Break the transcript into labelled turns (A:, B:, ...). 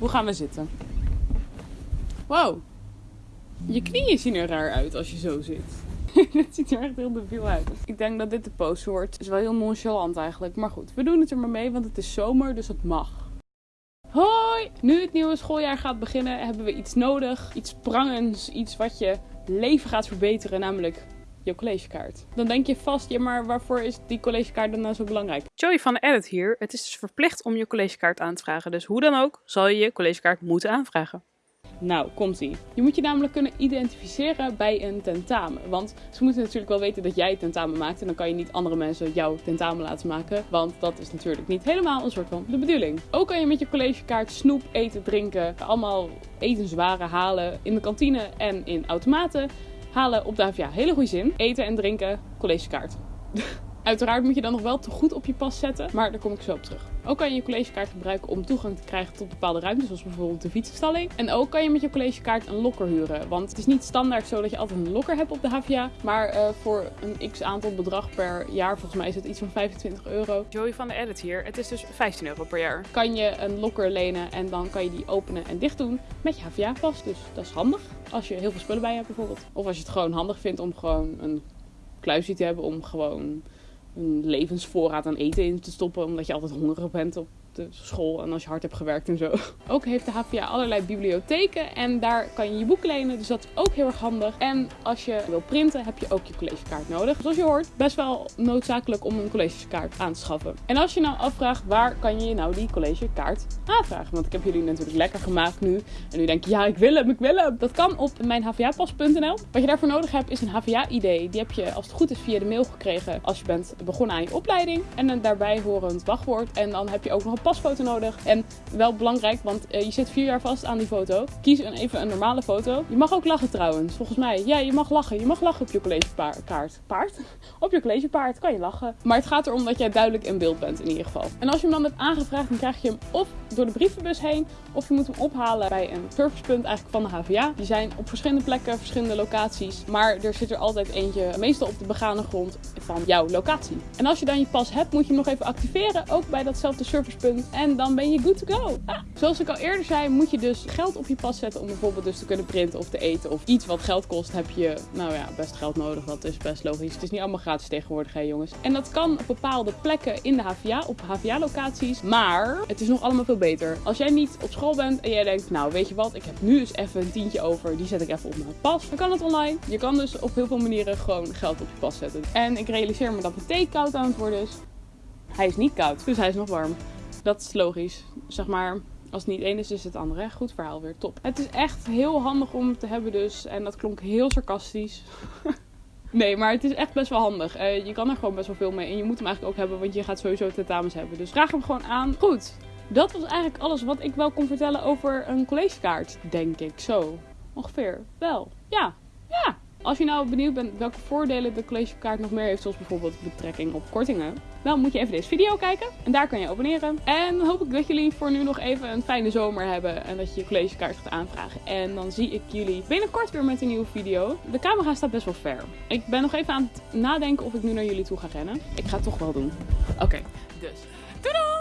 A: Hoe gaan we zitten? Wow. Je knieën zien er raar uit als je zo zit. Het ziet er echt heel debiel uit. Ik denk dat dit de pose wordt. Het is wel heel nonchalant eigenlijk. Maar goed, we doen het er maar mee, want het is zomer, dus het mag. Hoi! Nu het nieuwe schooljaar gaat beginnen, hebben we iets nodig. Iets prangends, iets wat je leven gaat verbeteren, namelijk je collegekaart. Dan denk je vast, ja maar waarvoor is die collegekaart dan nou zo belangrijk? Joey van de Edit hier. Het is dus verplicht om je collegekaart aan te vragen. Dus hoe dan ook zal je je collegekaart moeten aanvragen. Nou, komt ie. Je moet je namelijk kunnen identificeren bij een tentamen. Want ze moeten natuurlijk wel weten dat jij het tentamen maakt. En dan kan je niet andere mensen jouw tentamen laten maken. Want dat is natuurlijk niet helemaal een soort van de bedoeling. Ook kan je met je collegekaart snoep, eten, drinken, allemaal etenswaren halen in de kantine en in automaten. Halen op de hele goede zin. Eten en drinken, collegekaart. Uiteraard moet je dan nog wel te goed op je pas zetten, maar daar kom ik zo op terug. Ook kan je je collegekaart gebruiken om toegang te krijgen tot bepaalde ruimtes, zoals bijvoorbeeld de fietsenstalling. En ook kan je met je collegekaart een lokker huren. Want het is niet standaard zo dat je altijd een lokker hebt op de HVA, maar uh, voor een x aantal bedrag per jaar, volgens mij is het iets van 25 euro. Joey van de Edit hier, het is dus 15 euro per jaar. Kan je een lokker lenen en dan kan je die openen en dicht doen met je HVA-pas. Dus dat is handig als je heel veel spullen bij hebt bijvoorbeeld. Of als je het gewoon handig vindt om gewoon een kluisje te hebben om gewoon een levensvoorraad aan eten in te stoppen. Omdat je altijd hongerig bent op school en als je hard hebt gewerkt en zo. Ook heeft de HVA allerlei bibliotheken en daar kan je je boek lenen. Dus dat is ook heel erg handig. En als je wil printen heb je ook je collegekaart nodig. Zoals je hoort, best wel noodzakelijk om een collegekaart aan te schaffen. En als je nou afvraagt waar kan je nou die collegekaart aanvragen? Want ik heb jullie natuurlijk lekker gemaakt nu. En nu denk je, ja ik wil hem, ik wil hem. Dat kan op mijnhvapas.nl. Wat je daarvoor nodig hebt is een HVA-ID. Die heb je als het goed is via de mail gekregen als je bent begonnen aan je opleiding. En een daarbij horend wachtwoord. En dan heb je ook nog een pasfoto nodig. En wel belangrijk, want uh, je zit vier jaar vast aan die foto. Kies een, even een normale foto. Je mag ook lachen trouwens, volgens mij. Ja, je mag lachen. Je mag lachen op je collegekaart. Paard? op je collegepaard kan je lachen. Maar het gaat erom dat jij duidelijk in beeld bent in ieder geval. En als je hem dan hebt aangevraagd, dan krijg je hem of door de brievenbus heen. Of je moet hem ophalen bij een servicepunt eigenlijk van de HVA. Die zijn op verschillende plekken, verschillende locaties. Maar er zit er altijd eentje, meestal op de begane grond van jouw locatie. En als je dan je pas hebt, moet je hem nog even activeren. Ook bij datzelfde servicepunt. En dan ben je good to go. Zoals ik al eerder zei, moet je dus geld op je pas zetten om bijvoorbeeld dus te kunnen printen of te eten. Of iets wat geld kost, heb je, nou ja, best geld nodig. Dat is best logisch. Het is niet allemaal gratis tegenwoordig, hè jongens. En dat kan op bepaalde plekken in de HVA, op HVA-locaties. Maar het is nog allemaal veel beter. Als jij niet op school bent en jij denkt, nou weet je wat, ik heb nu eens even een tientje over. Die zet ik even op mijn pas. Dan kan het online. Je kan dus op heel veel manieren gewoon geld op je pas zetten. En ik realiseer me dat mijn thee koud aan het worden is. Hij is niet koud, dus hij is nog warm. Dat is logisch. Zeg maar, als het niet één is, is het andere. Goed verhaal weer, top. Het is echt heel handig om te hebben dus. En dat klonk heel sarcastisch. nee, maar het is echt best wel handig. Uh, je kan er gewoon best wel veel mee. En je moet hem eigenlijk ook hebben, want je gaat sowieso tentamens hebben. Dus vraag hem gewoon aan. Goed, dat was eigenlijk alles wat ik wel kon vertellen over een collegekaart, denk ik. Zo, ongeveer. Wel, ja, ja. Als je nou benieuwd bent welke voordelen de collegekaart nog meer heeft, zoals bijvoorbeeld betrekking op kortingen, dan moet je even deze video kijken. En daar kan je abonneren. En dan hoop ik dat jullie voor nu nog even een fijne zomer hebben en dat je je collegekaart gaat aanvragen. En dan zie ik jullie binnenkort weer met een nieuwe video. De camera staat best wel ver. Ik ben nog even aan het nadenken of ik nu naar jullie toe ga rennen. Ik ga het toch wel doen. Oké, dus doei doei!